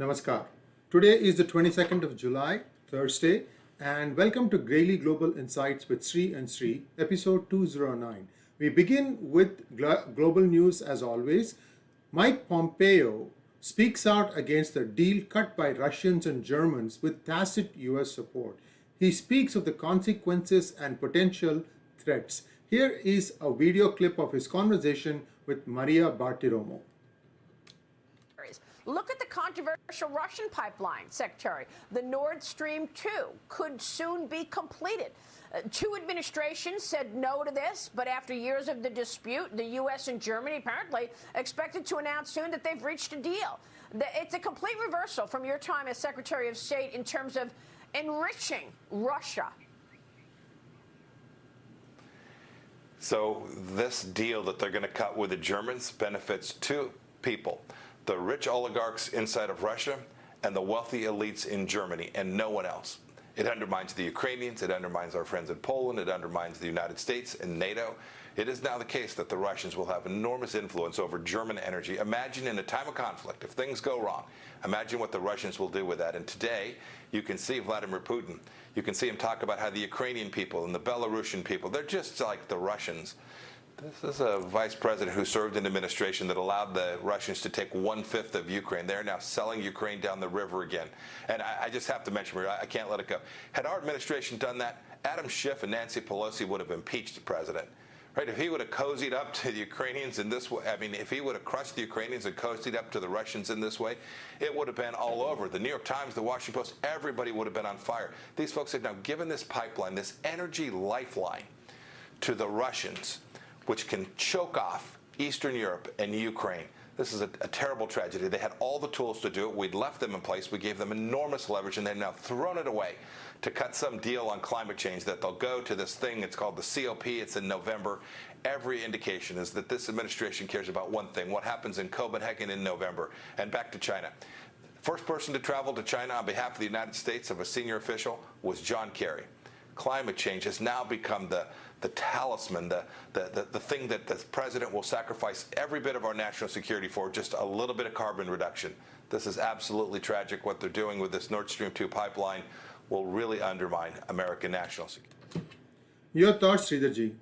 Namaskar. Today is the 22nd of July, Thursday, and welcome to Daily Global Insights with Sri and Sri, episode 209. We begin with glo- global news as always. Mike Pompeo speaks out against the deal cut by Russians and Germans with tacit US support. He speaks of the consequences and potential threats. Here is a video clip of his conversation with Maria Bartiromo. Look at the controversial Russian pipeline, Secretary. The Nord Stream 2 could soon be completed. Uh, two administrations said no to this, but after years of the dispute, the U.S. and Germany apparently expected to announce soon that they've reached a deal. It's a complete reversal from your time as Secretary of State in terms of enriching Russia. So this deal that they're going to cut with the Germans benefits two people the rich oligarchs inside of Russia and the wealthy elites in Germany, and no one else. It undermines the Ukrainians, it undermines our friends in Poland, it undermines the United States and NATO. It is now the case that the Russians will have enormous influence over German energy. Imagine in a time of conflict, if things go wrong, imagine what the Russians will do with that. And today, you can see Vladimir Putin. You can see him talk about how the Ukrainian people and the Belarusian people, they're just like the Russians. This is a vice president who served in an administration that allowed the Russians to take one fifth of Ukraine. They're now selling Ukraine down the river again. And I, I just have to mention, I can't let it go. Had our administration done that, Adam Schiff and Nancy Pelosi would have impeached the president. Right? If he would have cozied up to the Ukrainians in this way, I mean, if he would have crushed the Ukrainians and cozied up to the Russians in this way, it would have been all over. The New York Times, the Washington Post, everybody would have been on fire. These folks have now given this pipeline, this energy lifeline to the Russians which can choke off Eastern Europe and Ukraine. This is a, a, terrible tragedy. They had all the tools to do it. We'd left them in place. We gave them enormous leverage, and they've now thrown it away to cut some deal on climate change that they'll go to this thing. It's called the COP. It's in November. Every indication is that this administration cares about one thing what happens in Copenhagen in November. And back to China. First person to travel to China on behalf of the United States of a senior official was John Kerry. Climate change has now become the the talisman, the, the, the, the, thing that the president will sacrifice every bit of our national security for, just a little bit of carbon reduction. This is absolutely tragic. What they're doing with this Nord Stream 2 pipeline will really undermine American national security. Your thoughts, Sridharji?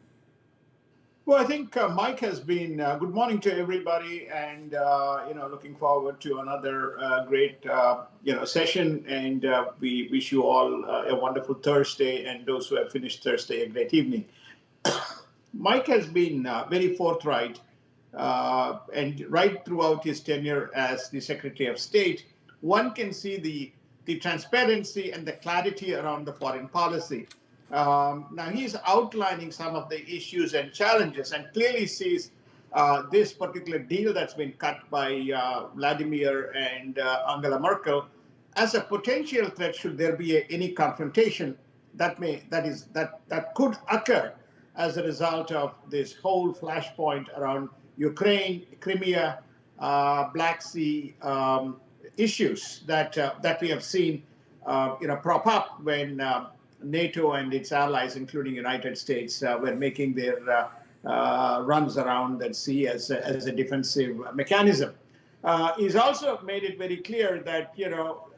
Well, I think uh, Mike has been. Uh, good morning to everybody, and uh, you know, looking forward to another uh, great uh, you know session. And uh, we wish you all a wonderful Thursday, and those who have finished Thursday, a great evening. Mike has been uh, very forthright uh, and right throughout his tenure as the Secretary of State, one can see the, the transparency and the clarity around the foreign policy. Um, now, he's outlining some of the issues and challenges and clearly sees uh, this particular deal that's been cut by uh, Vladimir and uh, Angela Merkel as a potential threat should there be a, any confrontation that may that is that that could occur as a result of this whole flashpoint around Ukraine, Crimea, uh, Black Sea um, issues that uh, that we have seen, uh, you know, prop up when uh, NATO and its allies, including United States, uh, were making their uh, runs around that sea as a, as a defensive mechanism. he's also made it very clear that you know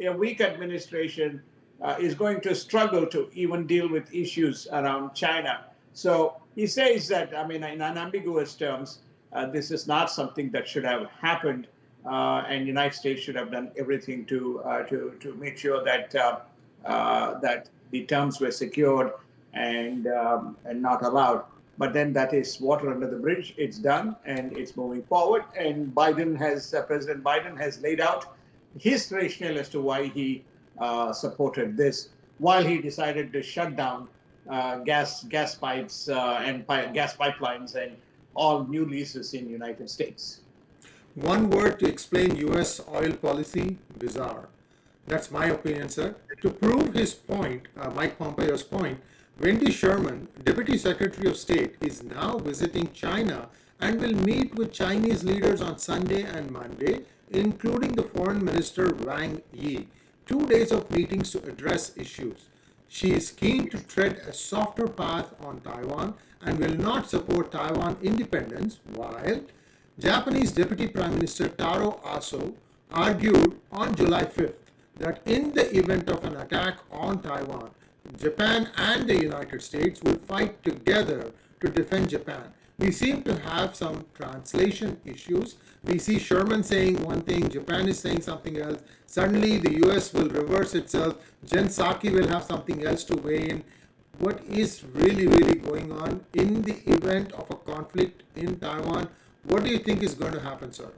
a weak administration uh, is going to struggle to even deal with issues around China. So he says that, I mean, in unambiguous terms, uh, this is not something that should have happened, uh, and United States should have done everything to uh, to to make sure that uh, uh, that the terms were secured and um, and not allowed. But then that is water under the bridge. It's done and it's moving forward. And Biden has President Biden has laid out his rationale as to why he uh, supported this, while he decided to shut down uh, gas gas pipes uh, and pi gas pipelines and all new leases in United States. One word to explain U.S. oil policy: bizarre. That's my opinion, sir. To prove his point, uh, Mike Pompeo's point, Wendy Sherman, Deputy Secretary of State, is now visiting China and will meet with Chinese leaders on Sunday and Monday, including the Foreign Minister Wang Yi two days of meetings to address issues. She is keen to tread a softer path on Taiwan and will not support Taiwan independence, while Japanese Deputy Prime Minister Taro Aso argued on July 5th that in the event of an attack on Taiwan, Japan and the United States will fight together to defend Japan. We seem to have some translation issues. We see Sherman saying one thing, Japan is saying something else. Suddenly, the US will reverse itself. Jen Psaki will have something else to weigh in. What is really, really going on in the event of a conflict in Taiwan? What do you think is going to happen, sir?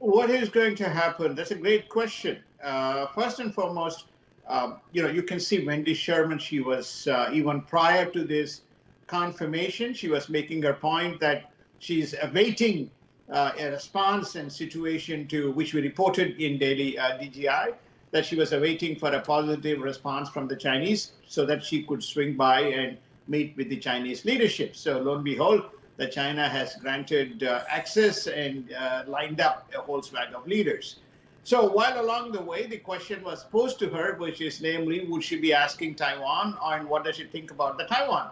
What is going to happen? That's a great question. Uh, first and foremost, um, you know, you can see Wendy Sherman. She was uh, even prior to this confirmation, she was making her point that she's awaiting uh, a response and situation to which we reported in daily uh, DGI that she was awaiting for a positive response from the Chinese so that she could swing by and meet with the Chinese leadership. So lo and behold, the China has granted uh, access and uh, lined up a whole swag of leaders. So while along the way, the question was posed to her, which is namely, would she be asking Taiwan and what does she think about the Taiwan?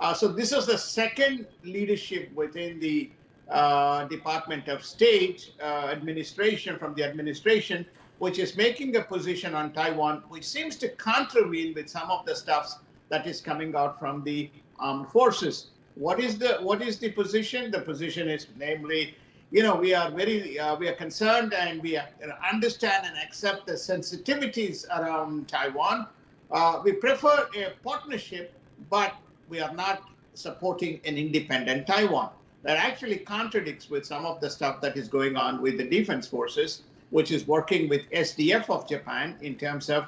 Uh, so this is the second leadership within the uh, Department of State uh, administration from the administration, which is making a position on Taiwan, which seems to contravene with some of the stuff that is coming out from the armed forces. What is the what is the position? The position is namely, you know, we are very uh, we are concerned and we understand and accept the sensitivities around Taiwan. Uh, we prefer a partnership, but we are not supporting an independent Taiwan. That actually contradicts with some of the stuff that is going on with the defense forces, which is working with SDF of Japan in terms of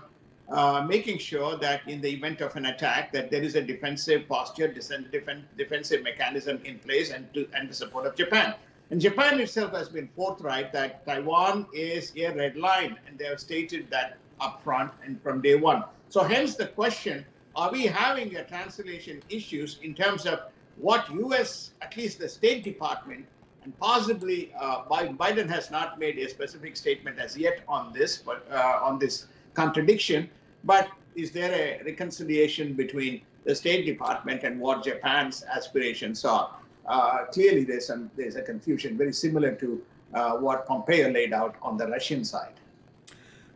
uh, making sure that in the event of an attack, that there is a defensive posture, defensive mechanism in place, and to, and the support of Japan. And Japan itself has been forthright that Taiwan is a red line, and they have stated that upfront and from day one. So hence the question are we having a translation issues in terms of what U.S. at least the State Department and possibly uh, Biden has not made a specific statement as yet on this, but uh, on this contradiction. But is there a reconciliation between the State Department and what Japan's aspirations are? Uh, clearly, there's some there's a confusion very similar to uh, what Pompeo laid out on the Russian side.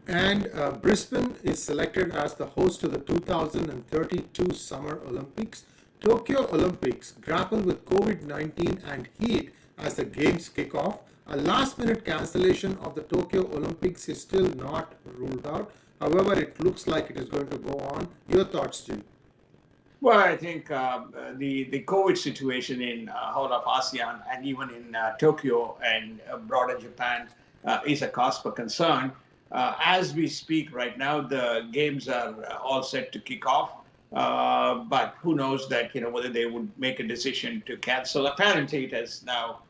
And uh, Brisbane is selected as the host of the 2032 Summer Olympics. Tokyo Olympics grapple with COVID-19 and heat as the games kick off. A last-minute cancellation of the Tokyo Olympics is still not ruled out. However, it looks like it is going to go on. Your thoughts, Jim? Well, I think uh, the the COVID situation in uh, whole of ASEAN and even in uh, Tokyo and uh, broader Japan is a cause for concern. Uh, as we speak right now, the games are uh, all set to kick off. Uh, but who knows that you know whether they would make a decision to cancel. Apparently, it has now.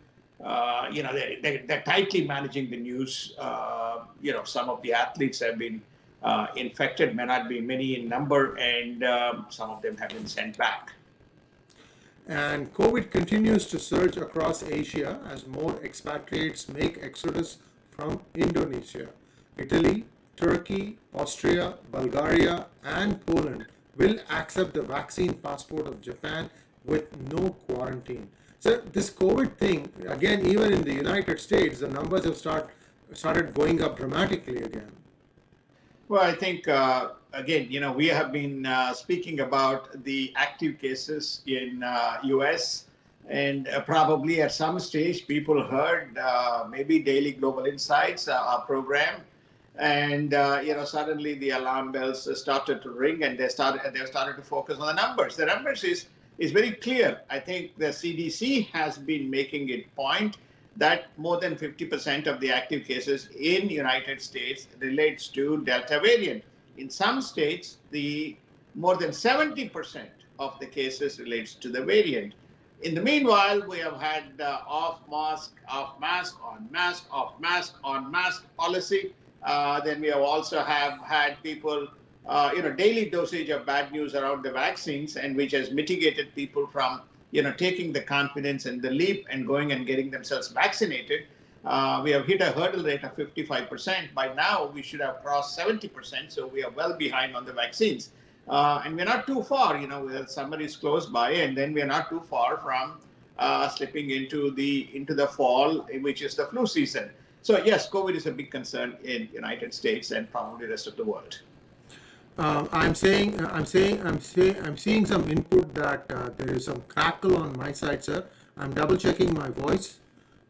Uh, you know they, they, they're tightly managing the news. Uh, you know some of the athletes have been uh, infected, may not be many in number, and um, some of them have been sent back. And COVID continues to surge across Asia as more expatriates make exodus from Indonesia. Italy, Turkey, Austria, Bulgaria, and Poland will accept the vaccine passport of Japan with no quarantine. So this COVID thing, again, even in the United States, the numbers have start, started going up dramatically again. Well, I think, uh, again, you know, we have been uh, speaking about the active cases in uh, US and uh, probably at some stage people heard uh, maybe Daily Global Insights, uh, our program, and uh, you know suddenly the alarm bells started to ring and they started they started to focus on the numbers. The numbers is is very clear. I think the cdc has been making it point that more than 50% of the active cases in united states relates to delta variant. In some states the more than 70% of the cases relates to the variant. In the meanwhile we have had uh, off mask off mask on mask off mask on mask policy then we have also have had people, uh, you know, daily dosage of bad news around the vaccines, and which has mitigated people from, you know, taking the confidence and the leap and going and getting themselves vaccinated. Uh, we have hit a hurdle rate of 55%. By now, we should have crossed 70%, so we are well behind on the vaccines. Uh, and we're not too far, you know, summer is close by, and then we're not too far from uh, slipping into the into the fall, which is the flu season. So yes, COVID is a big concern in United States and probably the rest of the world. Um, I'm saying, I'm saying, I'm saying, I'm seeing some input that uh, there is some crackle on my side, sir. I'm double checking my voice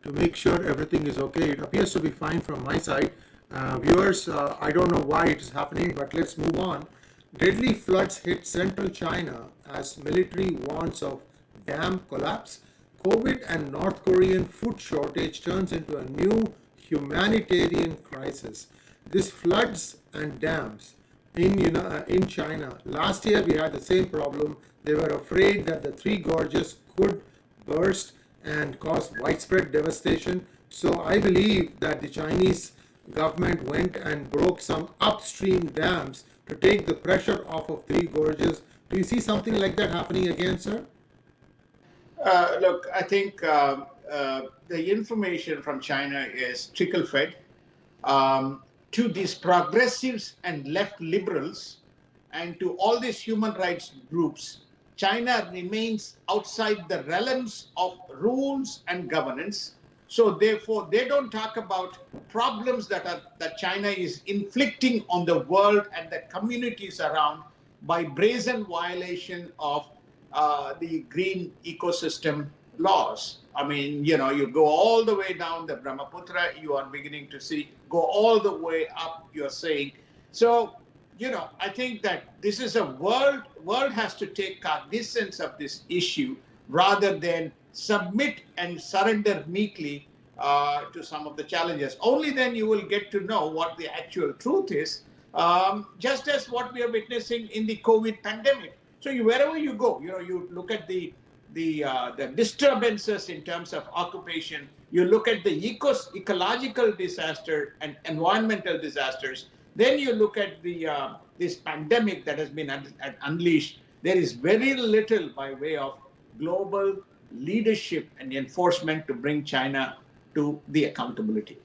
to make sure everything is okay. It appears to be fine from my side. Uh, viewers, uh, I don't know why it is happening, but let's move on. Deadly floods hit central China as military warns of dam collapse. COVID and North Korean food shortage turns into a new humanitarian crisis. This floods and dams in, you know, uh, in China. Last year we had the same problem. They were afraid that the three gorges could burst and cause widespread devastation. So I believe that the Chinese government went and broke some upstream dams to take the pressure off of three gorges. Do you see something like that happening again, sir? Uh, look, I think uh, uh, the information from China is trickle fed. Um, to these progressives and left liberals and to all these human rights groups, China remains outside the realms of rules and governance. So therefore, they don't talk about problems that are that China is inflicting on the world and the communities around by brazen violation of uh, the green ecosystem laws. I mean, you know, you go all the way down the Brahmaputra, you are beginning to see, go all the way up, you're saying. So, you know, I think that this is a world, world has to take cognizance of this issue rather than submit and surrender meekly uh, to some of the challenges. Only then you will get to know what the actual truth is, um, just as what we are witnessing in the COVID pandemic. So you, wherever you go, you know, you look at the the, uh, the disturbances in terms of occupation, you look at the ecos ecological disaster and environmental disasters, then you look at the uh, this pandemic that has been un unleashed. There is very little by way of global leadership and enforcement to bring China to the accountability.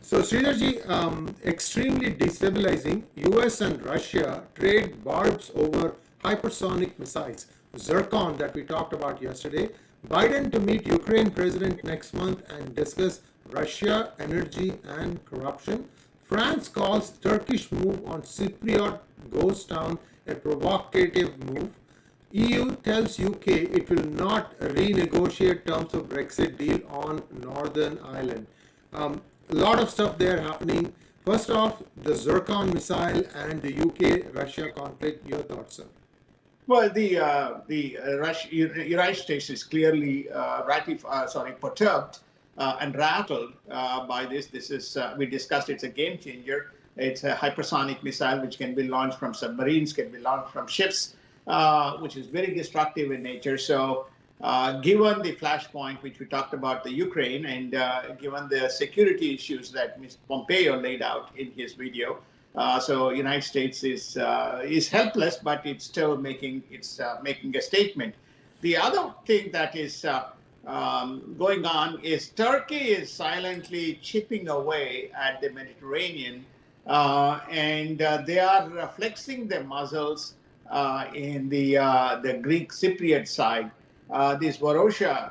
So, Sridharji, um, extremely destabilizing. US and Russia trade barbs over hypersonic missiles. Zircon that we talked about yesterday. Biden to meet Ukraine president next month and discuss Russia, energy and corruption. France calls Turkish move on Cypriot ghost town a provocative move. EU tells UK it will not renegotiate terms of Brexit deal on Northern Ireland. Um, a lot of stuff there happening. First off, the Zircon missile and the UK-Russia conflict. Your thoughts, sir? Well, the uh, the uh, Russia, United States is clearly uh, ratified, uh, sorry, perturbed uh, and rattled uh, by this. This is we discussed. It's a game changer. It's a hypersonic missile which can be launched from submarines, can be launched from ships, which is very destructive in nature. So, given the flashpoint which we talked about the Ukraine, and given the security issues that Mr. Pompeo laid out in his video, uh, so United States is uh, is helpless, but it's still making it's uh, making a statement. The other thing that is uh, um, going on is Turkey is silently chipping away at the Mediterranean, uh, and uh, they are flexing their muscles in the the Greek Cypriot side. this Varosha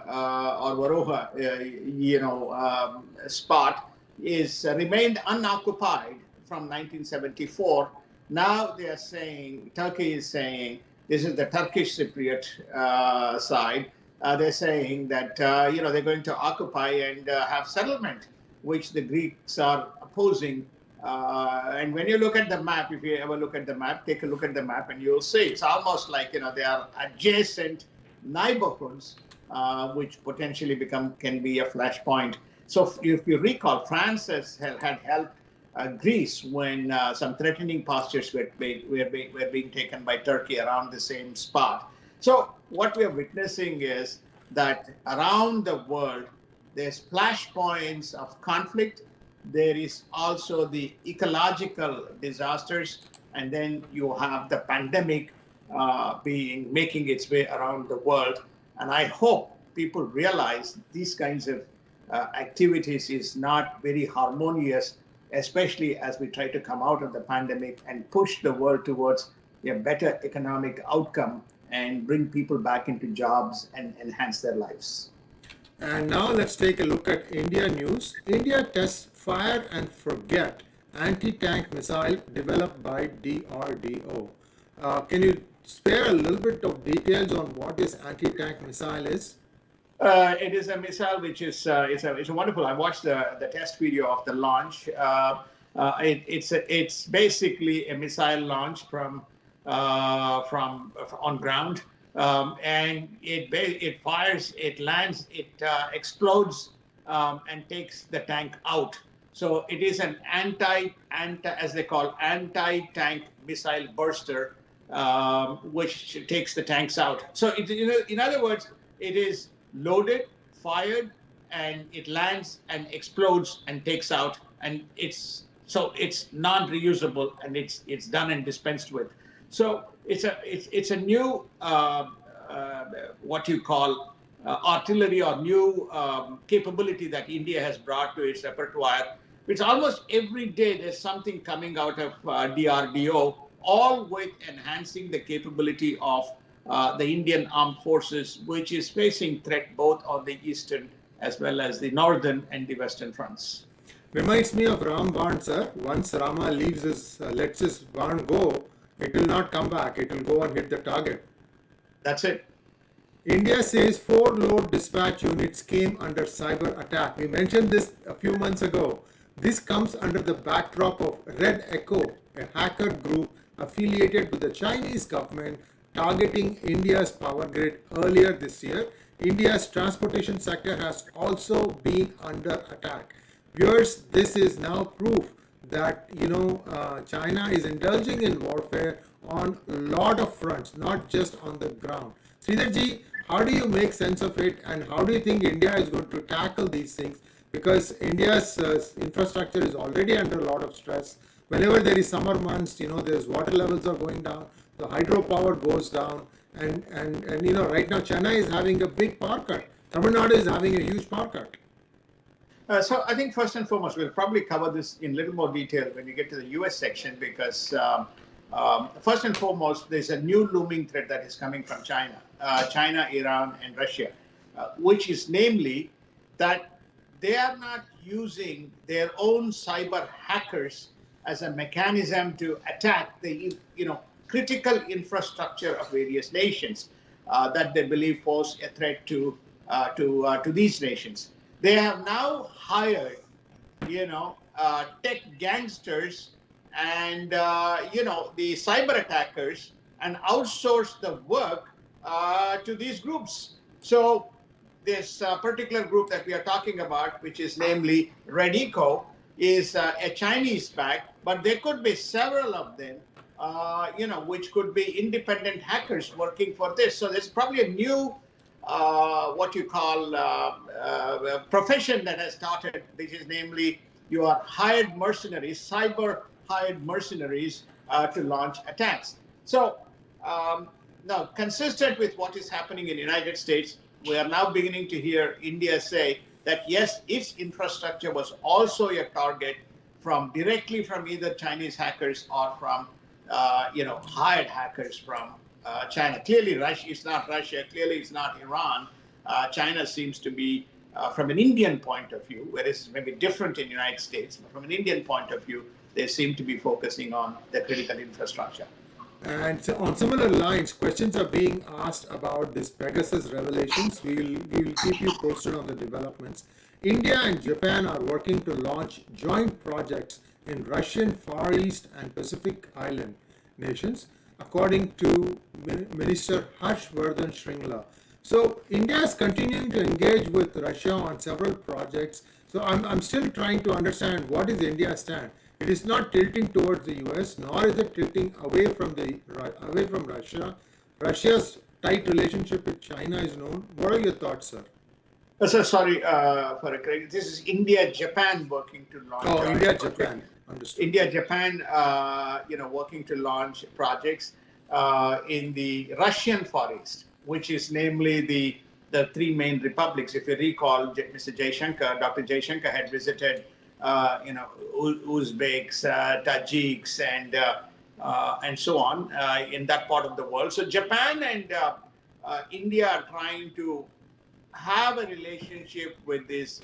or Varoha, you know, um, spot is remained unoccupied from 1974. Now they are saying, Turkey is saying, this is the Turkish Cypriot uh, side. Uh, they're saying that, uh, you know, they're going to occupy and uh, have settlement, which the Greeks are opposing. Uh, and when you look at the map, if you ever look at the map, take a look at the map and you'll see it's almost like, you know, they are adjacent neighborhoods, uh, which potentially become can be a flashpoint. So if you recall, France has, had helped uh, Greece when uh, some threatening postures were, were, were being taken by Turkey around the same spot. So what we are witnessing is that around the world, there's flashpoints of conflict. There is also the ecological disasters, and then you have the pandemic uh, being making its way around the world. And I hope people realize these kinds of uh, activities is not very harmonious especially as we try to come out of the pandemic and push the world towards a better economic outcome and bring people back into jobs and enhance their lives. And now let's take a look at India news. India tests fire and forget anti-tank missile developed by DRDO. Uh, can you spare a little bit of details on what this anti-tank missile is? Uh, it is a missile which is uh, it's a it's a wonderful. I watched the the test video of the launch. Uh, uh it, it's a, it's basically a missile launch from uh, from on ground, um, and it it fires, it lands, it uh, explodes, um, and takes the tank out. So it is an anti anti as they call anti tank missile burster, um, which takes the tanks out. So it, you know, in other words, it is loaded, fired, and it lands and explodes and takes out. And it's so it's non-reusable and it's it's done and dispensed with. So it's a it's it's a new uh, uh, what you call uh, artillery or new um, capability that India has brought to its repertoire. It's almost every day there's something coming out of uh, DRDO, all with enhancing the capability of the Indian armed forces, which is facing threat both on the eastern as well as the northern and the western fronts. Reminds me of Ram Baan, sir. Once Rama leaves his, uh, lets his Baan go, it will not come back. It will go and hit the target. That's it. India says four load dispatch units came under cyber attack. We mentioned this a few months ago. This comes under the backdrop of Red Echo, a hacker group affiliated with the Chinese government targeting India's power grid earlier this year. India's transportation sector has also been under attack. Viewers, this is now proof that you know uh, China is indulging in warfare on a lot of fronts, not just on the ground. Sridharji, how do you make sense of it, and how do you think India is going to tackle these things? Because India's uh, infrastructure is already under a lot of stress. Whenever there is summer months, you know, there's water levels are going down the hydropower goes down and, and, and you know right now Chennai is having a big power cut. Tamil Nadu is having a huge power cut. Uh, so I think first and foremost, we'll probably cover this in little more detail when you get to the U.S. section because um, um, first and foremost, there's a new looming threat that is coming from China, uh, China, Iran, and Russia, uh, which is namely that they are not using their own cyber hackers as a mechanism to attack the you know critical infrastructure of various nations uh, that they believe pose a threat to uh, to uh, to these nations. They have now hired, you know, uh, tech gangsters and uh, you know the cyber attackers and outsourced the work uh, to these groups. So this particular group that we are talking about, which is namely Red Echo, is a Chinese back, but there could be several of them uh, you know, which could be independent hackers working for this. So there's probably a new, uh, what you call, uh, uh profession that has started, which is namely you are hired mercenaries, cyber hired mercenaries uh, to launch attacks. So um, now, consistent with what is happening in the United States, we are now beginning to hear India say that yes, its infrastructure was also a target from directly from either Chinese hackers or from uh, you know, hired hackers from uh, China. Clearly, Russia is not Russia. Clearly, it's not Iran. Uh, China seems to be, uh, from an Indian point of view, whereas maybe different in the United States, but from an Indian point of view, they seem to be focusing on the critical infrastructure. And so on similar lines, questions are being asked about this Pegasus revelations. We will, we will keep you posted on the developments. India and Japan are working to launch joint projects in Russian Far East and Pacific Island nations, according to Minister Harshvardhan Shringla. So India is continuing to engage with Russia on several projects. So I'm, I'm still trying to understand what is India's stand. It is not tilting towards the US, nor is it tilting away from the away from Russia. Russia's tight relationship with China is known. What are your thoughts, sir? Uh, so sorry uh, for a correction. This is India Japan working to launch. Oh, India Japan. Understood. India, Japan, uh, you know, working to launch projects uh, in the Russian Far East, which is namely the the three main republics. If you recall, Mr. Jaishankar, Dr. Jaishankar had visited, uh, you know, Uzbeks, uh, Tajiks, and uh, uh, and so on in that part of the world. So Japan and India are trying to have a relationship with these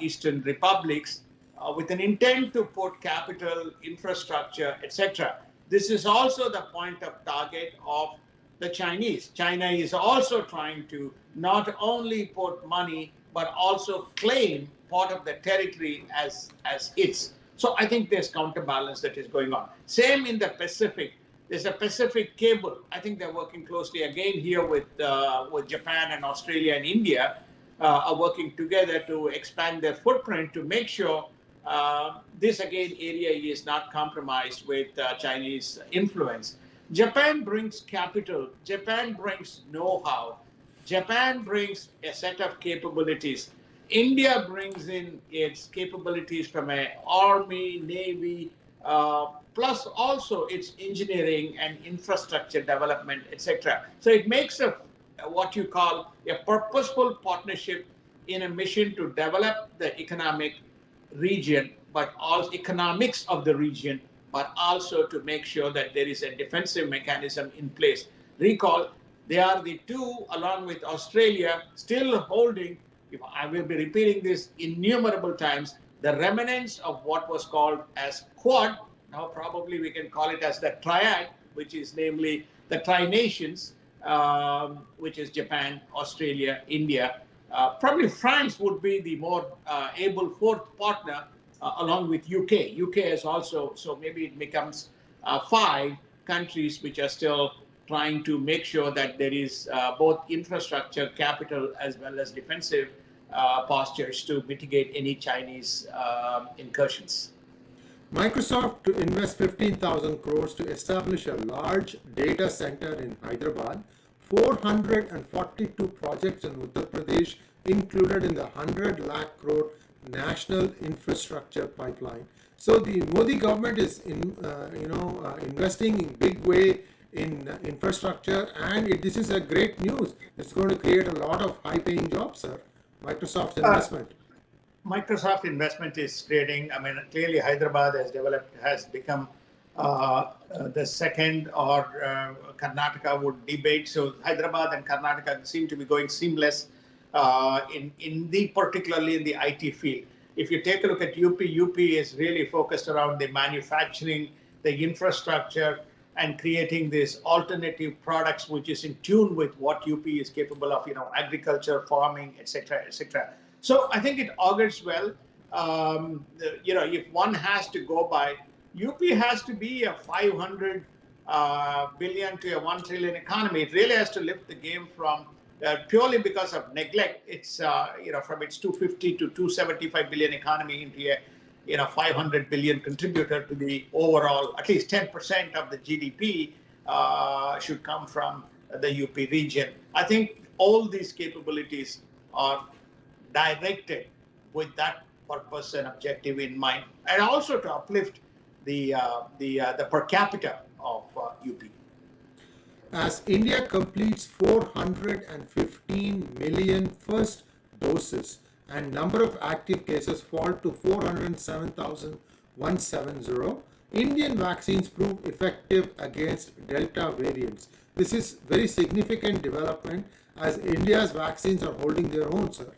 Eastern republics uh, with an intent to put capital, infrastructure, etc. This is also the point of target of the Chinese. China is also trying to not only put money but also claim part of the territory as as its. So I think there's counterbalance that is going on. Same in the Pacific. There's a Pacific cable. I think they're working closely again here with uh, with Japan and Australia and India uh, are working together to expand their footprint to make sure uh, this again area is not compromised with uh, Chinese influence. Japan brings capital. Japan brings know-how. Japan brings a set of capabilities. India brings in its capabilities from an army, navy, uh, plus also its engineering and infrastructure development, etc. So it makes a what you call a purposeful partnership in a mission to develop the economic region, but also economics of the region, but also to make sure that there is a defensive mechanism in place. Recall, they are the two, along with Australia, still holding, if I will be repeating this innumerable times, the remnants of what was called as Quad. Now, probably we can call it as the Triad, which is namely the Tri Nations, um, which is Japan, Australia, India. Uh, probably France would be the more uh, able fourth partner uh, along with UK. UK is also, so maybe it becomes uh, five countries which are still trying to make sure that there is uh, both infrastructure, capital, as well as defensive uh, postures to mitigate any Chinese um, incursions. Microsoft to invest 15,000 crores to establish a large data center in Hyderabad. 442 projects in Uttar Pradesh included in the 100 lakh crore national infrastructure pipeline. So the Modi government is in, uh, you know, uh, investing in big way in uh, infrastructure and it, this is a great news. It's going to create a lot of high paying jobs, sir. Microsoft's uh, investment. Microsoft investment is creating, I mean, clearly Hyderabad has developed, has become the second or uh, Karnataka would debate. So Hyderabad and Karnataka seem to be going seamless uh, in, in the, particularly in the IT field. If you take a look at UP, UP is really focused around the manufacturing, the infrastructure, and creating these alternative products which is in tune with what UP is capable of, you know, agriculture, farming, etc., etc. So I think it augurs well. Um, you know, if one has to go by, UP has to be a 500 uh, billion to a 1 trillion economy. It really has to lift the game from uh, purely because of neglect. It's, uh, you know, from its 250 to 275 billion economy into a you know 500 billion contributor to the overall at least 10% of the gdp uh, should come from the up region i think all these capabilities are directed with that purpose and objective in mind and also to uplift the uh, the uh, the per capita of up uh, as india completes 415 million first doses and number of active cases fall to 407,170. Indian vaccines prove effective against Delta variants. This is very significant development as India's vaccines are holding their own, sir.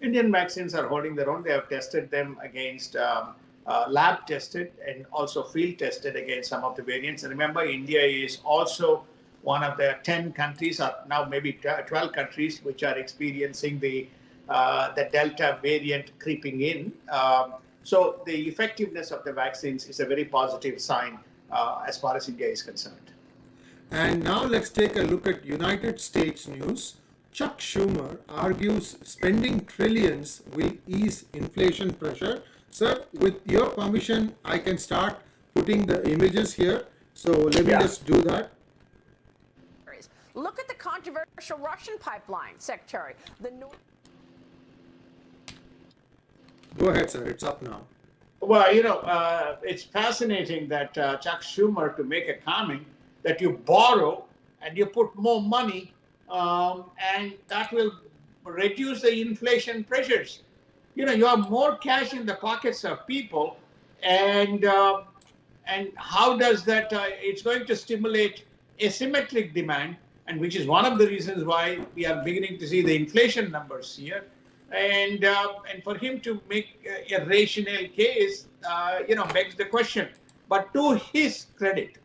Indian vaccines are holding their own. They have tested them against um, uh, lab tested and also field tested against some of the variants. And remember, India is also one of the 10 countries, or now maybe 12 countries, which are experiencing the uh, the Delta variant creeping in. Um, so the effectiveness of the vaccines is a very positive sign uh, as far as India is concerned. And now let's take a look at United States news. Chuck Schumer argues spending trillions will ease inflation pressure. Sir, with your permission, I can start putting the images here. So let me yeah. just do that. Look at the controversial Russian pipeline, Secretary. The North Go ahead, sir. It's up now. Well, you know, uh, it's fascinating that uh, Chuck Schumer to make a comment that you borrow and you put more money, um, and that will reduce the inflation pressures. You know, you have more cash in the pockets of people, and uh, and how does that? Uh, it's going to stimulate asymmetric demand. and which is one of the reasons why we are beginning to see the inflation numbers here. And uh, and for him to make a rational case, uh, you know, begs the question. But to his credit,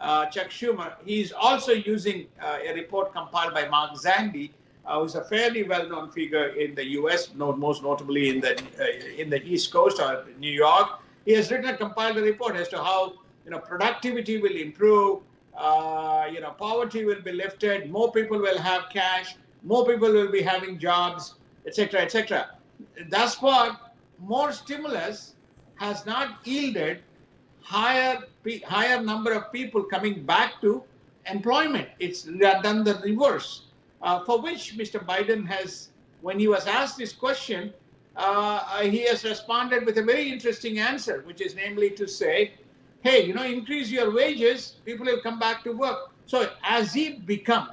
uh, Chuck Schumer, he's also using uh, a report compiled by Mark Zandi, uh, who's a fairly well-known figure in the U.S., most notably in the uh, in the East Coast or New York. He has written and compiled a report as to how you know productivity will improve, uh, you know, poverty will be lifted, more people will have cash, more people will be having jobs, etc., etc. Thus far, more stimulus has not yielded higher higher number of people coming back to employment. It's done the reverse. Uh, for which Mr. Biden has, when he was asked this question, uh, he has responded with a very interesting answer, which is namely to say, hey, you know, increase your wages, people will come back to work. So as he become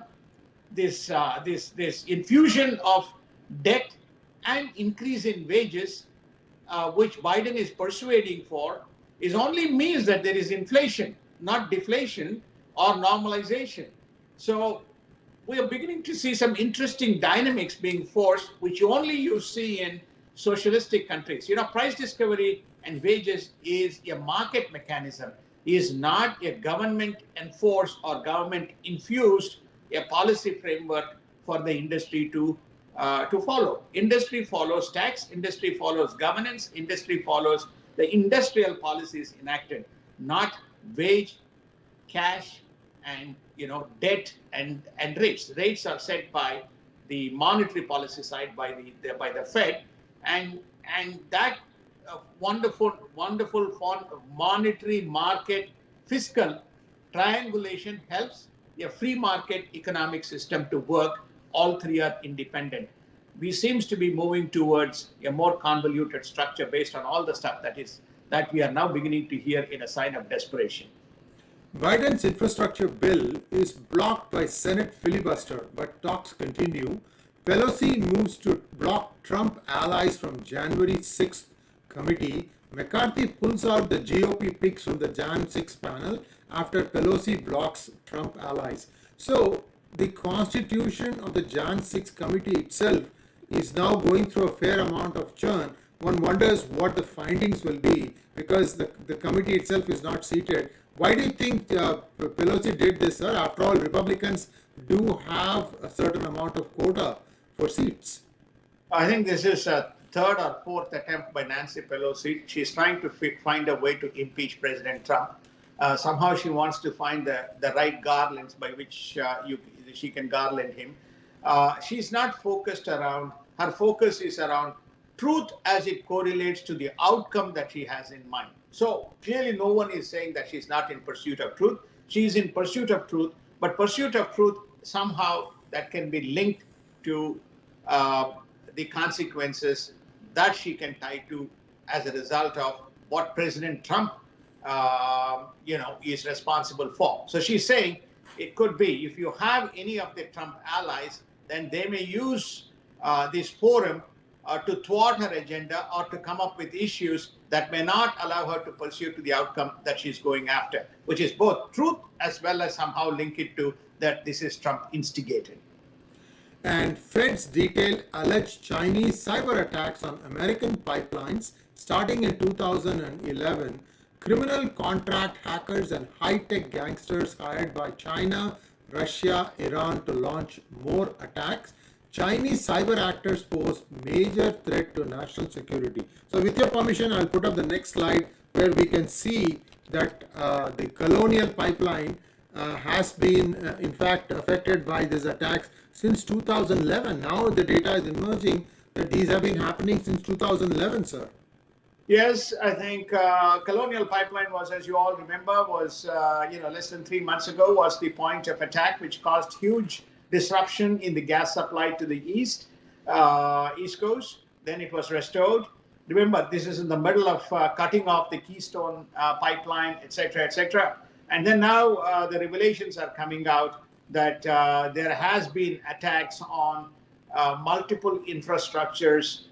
this uh, this this infusion of debt and increase in wages, uh, which Biden is persuading for, is only means that there is inflation, not deflation or normalization. So we are beginning to see some interesting dynamics being forced, which only you see in socialistic countries. You know, price discovery and wages is a market mechanism, is not a government enforced or government infused a policy framework for the industry to uh, to follow. Industry follows tax, industry follows governance, industry follows the industrial policies enacted, not wage, cash, and you know debt and and rates. Rates are set by the monetary policy side by the, the by the Fed, and and that uh, wonderful wonderful monetary market fiscal triangulation helps a free market economic system to work. All three are independent. We seems to be moving towards a more convoluted structure based on all the stuff that is that we are now beginning to hear in a sign of desperation. Biden's infrastructure bill is blocked by Senate filibuster, but talks continue Pelosi moves to block Trump allies from January 6th committee. McCarthy pulls out the GOP picks from the Jan 6 panel after Pelosi blocks Trump allies. So the constitution of the Jan 6 committee itself is now going through a fair amount of churn. One wonders what the findings will be because the, the committee itself is not seated. Why do you think uh, Pelosi did this, sir? After all, Republicans do have a certain amount of quota for seats. I think this is a third or fourth attempt by Nancy Pelosi. She's trying to find a way to impeach President Trump. Uh, somehow she wants to find the, the right garlands by which uh, you, she can garland him. Uh, she's not focused around, her focus is around truth as it correlates to the outcome that she has in mind. So clearly, no one is saying that she's not in pursuit of truth. She's in pursuit of truth, but pursuit of truth somehow that can be linked to uh, the consequences that she can tie to as a result of what President Trump, uh, you know, is responsible for. So she's saying it could be if you have any of the Trump allies, then they may use uh, this forum uh, to thwart her agenda or to come up with issues that may not allow her to pursue to the outcome that she's going after, which is both truth as well as somehow link it to that this is Trump instigated and Feds detailed alleged Chinese cyber attacks on American pipelines starting in 2011. Criminal contract hackers and high-tech gangsters hired by China, Russia, Iran to launch more attacks. Chinese cyber actors pose major threat to national security. So with your permission, I'll put up the next slide where we can see that uh, the colonial pipeline uh, has been uh, in fact affected by these attacks since 2011. Now the data is emerging that these have been happening since 2011, sir. Yes, I think uh, Colonial Pipeline was, as you all remember, was uh, you know less than three months ago was the point of attack, which caused huge disruption in the gas supply to the east, uh, east coast. Then it was restored. Remember, this is in the middle of uh, cutting off the Keystone uh, pipeline, etc., etc. And then now uh, the revelations are coming out that there has been attacks on multiple infrastructures,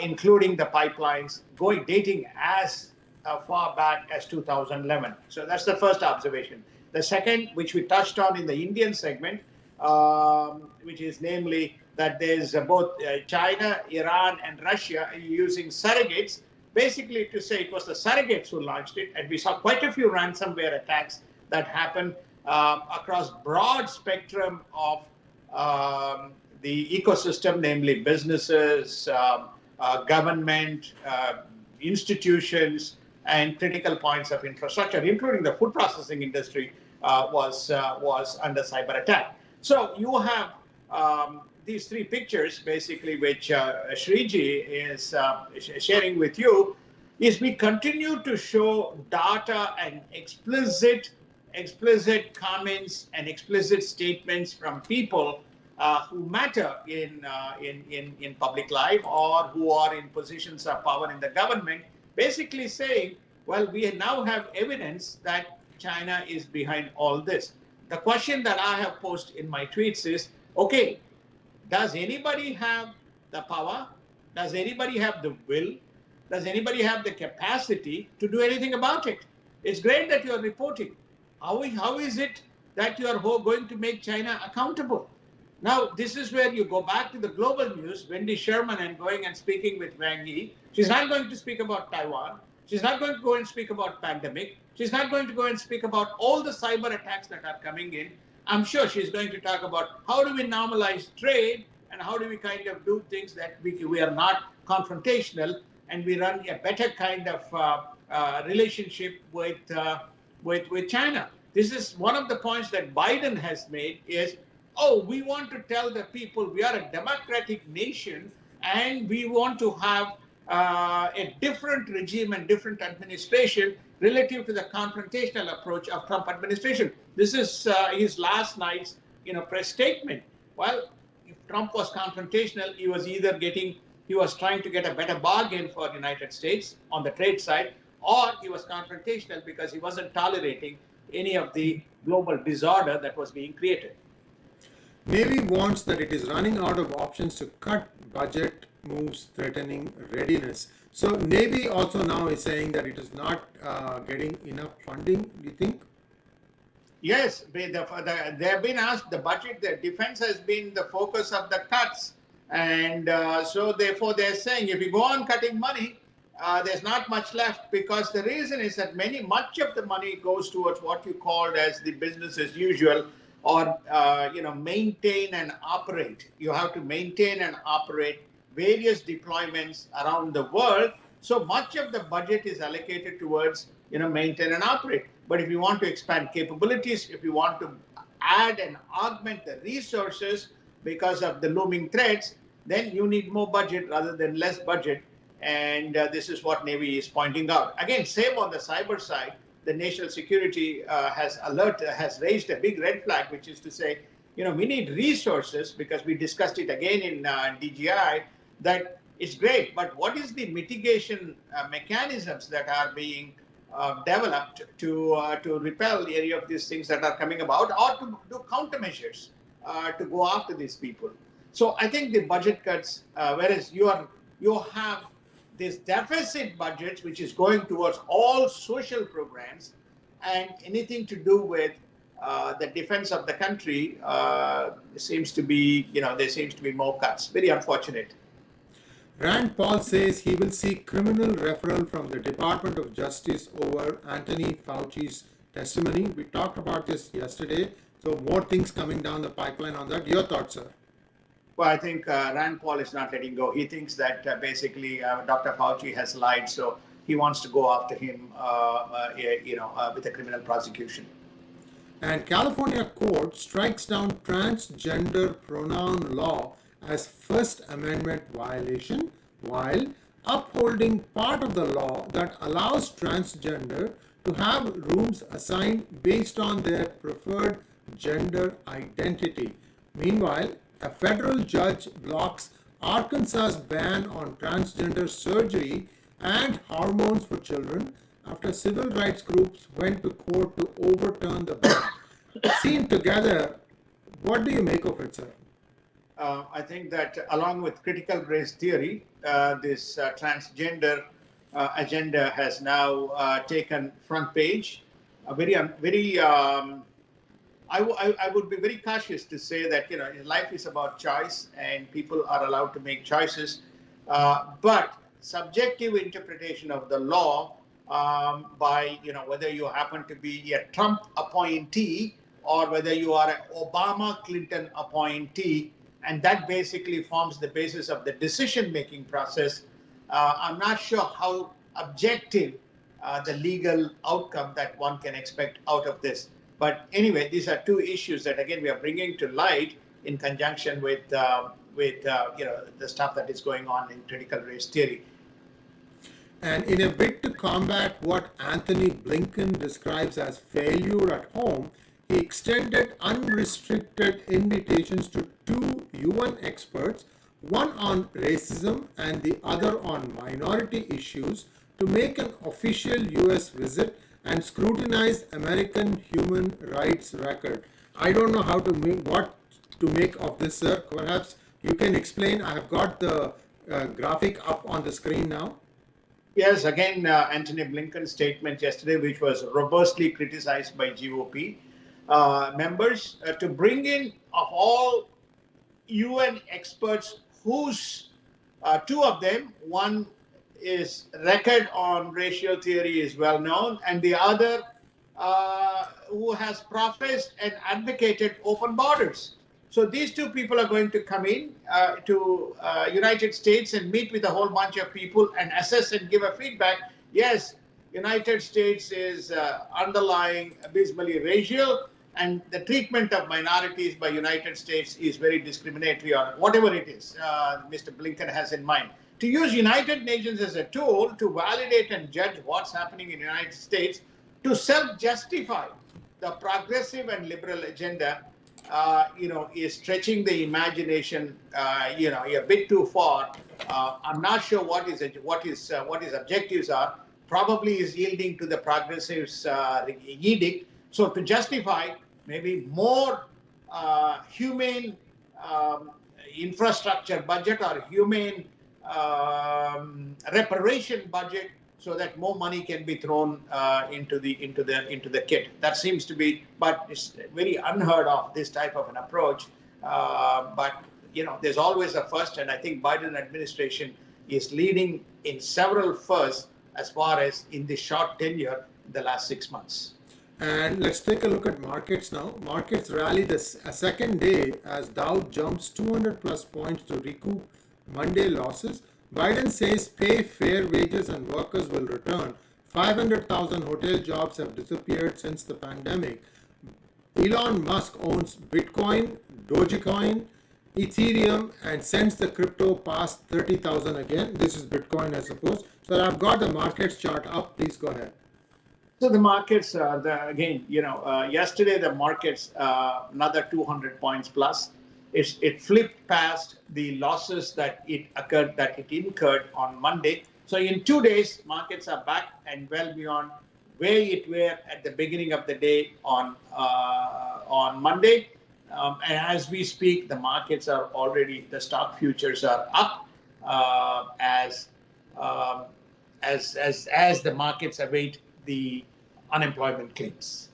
including the pipelines, going dating as uh, far back as 2011. So that's the first observation. The second, which we touched on in the Indian segment, um, which is namely that there's uh, both uh, China, Iran, and Russia using surrogates, basically to say it was the surrogates who launched it. And we saw quite a few ransomware attacks that happened um, across broad spectrum of um, the ecosystem, namely businesses, um, uh, government, uh, institutions, and critical points of infrastructure, including the food processing industry, uh, was uh, was under cyber attack. So you have um, these three pictures, basically, which uh, Shriji is uh, sharing with you, is we continue to show data and explicit explicit comments and explicit statements from people uh, who matter in, uh, in, in, in public life or who are in positions of power in the government, basically saying, well, we now have evidence that China is behind all this. The question that I have posed in my tweets is, okay, does anybody have the power? Does anybody have the will? Does anybody have the capacity to do anything about it? It's great that you're reporting. How, how is it that you are going to make China accountable? Now, this is where you go back to the global news, Wendy Sherman and going and speaking with Wang Yi. She's not going to speak about Taiwan. She's not going to go and speak about pandemic. She's not going to go and speak about all the cyber attacks that are coming in. I'm sure she's going to talk about how do we normalize trade and how do we kind of do things that we, we are not confrontational and we run a better kind of uh, uh, relationship with, uh, with, with China. This is one of the points that Biden has made is oh, we want to tell the people we are a democratic nation and we want to have uh, a different regime and different administration relative to the confrontational approach of Trump administration. This is uh, his last night's you know press statement. Well, if Trump was confrontational, he was either getting he was trying to get a better bargain for the United States on the trade side, or he was confrontational because he wasn't tolerating any of the global disorder that was being created. Navy warns that it is running out of options to cut budget moves threatening readiness. So Navy also now is saying that it is not uh, getting enough funding, do you think? Yes, they, the, the, they have been asked, the budget, the defense has been the focus of the cuts. And uh, so therefore they're saying if you go on cutting money, uh, there's not much left because the reason is that many, much of the money goes towards what you called as the business as usual, or uh, you know maintain and operate. You have to maintain and operate various deployments around the world. So much of the budget is allocated towards you know maintain and operate. But if you want to expand capabilities, if you want to add and augment the resources because of the looming threats, then you need more budget rather than less budget. And uh, this is what Navy is pointing out. Again, same on the cyber side the national security uh, has alert has raised a big red flag, which is to say, you know, we need resources because we discussed it again in uh, DGI that it's great, but what is the mitigation uh, mechanisms that are being uh, developed to uh, to repel any of these things that are coming about, or to do countermeasures uh, to go after these people? So I think the budget cuts, whereas you are you have this deficit budget, which is going towards all social programs and anything to do with uh, the defense of the country uh, seems to be, you know, there seems to be more cuts. Very unfortunate. Rand Paul says he will seek criminal referral from the Department of Justice over Anthony Fauci's testimony. We talked about this yesterday. So more things coming down the pipeline on that. Your thoughts, sir? Well, I think uh, Rand Paul is not letting go. He thinks that uh, basically uh, Dr. Fauci has lied, so he wants to go after him, uh, uh, you know, uh, with a criminal prosecution. And California court strikes down transgender pronoun law as First Amendment violation, while upholding part of the law that allows transgender to have rooms assigned based on their preferred gender identity. Meanwhile, a federal judge blocks Arkansas's ban on transgender surgery and hormones for children after civil rights groups went to court to overturn the ban. Seen together, what do you make of it, sir? Uh, I think that along with critical race theory, uh, this uh, transgender uh, agenda has now uh, taken front page. A very, very um, I, w- I, I would be very cautious to say that you know life is about choice and people are allowed to make choices, uh, but subjective interpretation of the law um, by you know whether you happen to be a Trump appointee or whether you are an Obama Clinton appointee, and that basically forms the basis of the decision making process. Uh, I'm not sure how objective uh, the legal outcome that one can expect out of this. But anyway, these are two issues that again we are bringing to light in conjunction with uh, with uh, you know the stuff that is going on in critical race theory. And in a bid to combat what Antony Blinken describes as failure at home, he extended unrestricted invitations to two UN experts, one on racism and the other on minority issues, to make an official US visit and scrutinize American human rights record. I don't know how to make what to make of this, sir. Perhaps you can explain. I have got the uh, graphic up on the screen now. Yes, again, uh, Antony Blinken's statement yesterday, which was robustly criticized by GOP uh, members, uh, to bring in of all UN experts, whose uh, two of them, one is record on racial theory is well known, and the other uh, who has professed and advocated open borders. So these two people are going to come in uh, to uh, United States and meet with a whole bunch of people and assess and give a feedback. Yes, United States is uh, underlying abysmally racial, and the treatment of minorities by United States is very discriminatory or whatever it is uh, Mr. Blinken has in mind to use United Nations as a tool to validate and judge what's happening in the United States to self-justify the progressive and liberal agenda, uh, you know, is stretching the imagination, uh, you know, a bit too far. Uh, I'm not sure what is what is uh, what his objectives are. Probably is yielding to the progressives' uh, edict. So to justify maybe more uh, humane um, infrastructure budget or humane um, reparation budget so that more money can be thrown uh, into the into the into the kit. That seems to be, but it's very unheard of this type of an approach. Uh, but you know, there's always a first, and I think Biden administration is leading in several firsts as far as in the short tenure, the last six months. And let's take a look at markets now. Markets rally this a second day as Dow jumps 200 plus points to recoup Monday losses. Biden says pay fair wages and workers will return. 500,000 hotel jobs have disappeared since the pandemic. Elon Musk owns Bitcoin, Dogecoin, Ethereum, and sends the crypto past 30,000 again. This is Bitcoin, I suppose. So I've got the markets chart up. Please go ahead. So the markets, uh, the, again, you know, uh, yesterday the markets uh, another 200 points plus it's, it flipped past the losses that it occurred, that it incurred on Monday. So in two days, markets are back and well beyond where it were at the beginning of the day on uh, on Monday. Um, and as we speak, the markets are already the stock futures are up uh, as um, as as as the markets await the unemployment claims.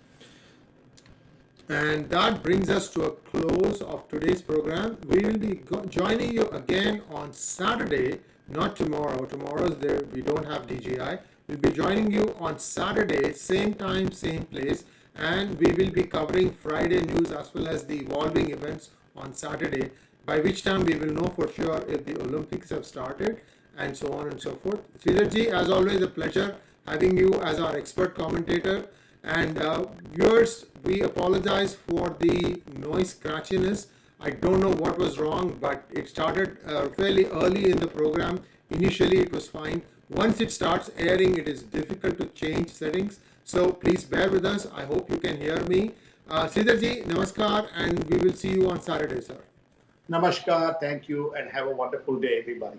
And that brings us to a close of today's program. We will be joining you again on Saturday, not tomorrow. Tomorrow's there, we don't have DGI. We'll be joining you on Saturday, same time, same place. And we will be covering Friday news as well as the evolving events on Saturday, by which time we will know for sure if the Olympics have started and so on and so forth. Sridharji, as always, a pleasure having you as our expert commentator. And uh, viewers, we apologize for the noise scratchiness. I don't know what was wrong, but it started uh, fairly early in the program. Initially, it was fine. Once it starts airing, it is difficult to change settings. So please bear with us. I hope you can hear me. Uh, Sridharji, namaskar, and we will see you on Saturday, sir. Namaskar, thank you, and have a wonderful day, everybody.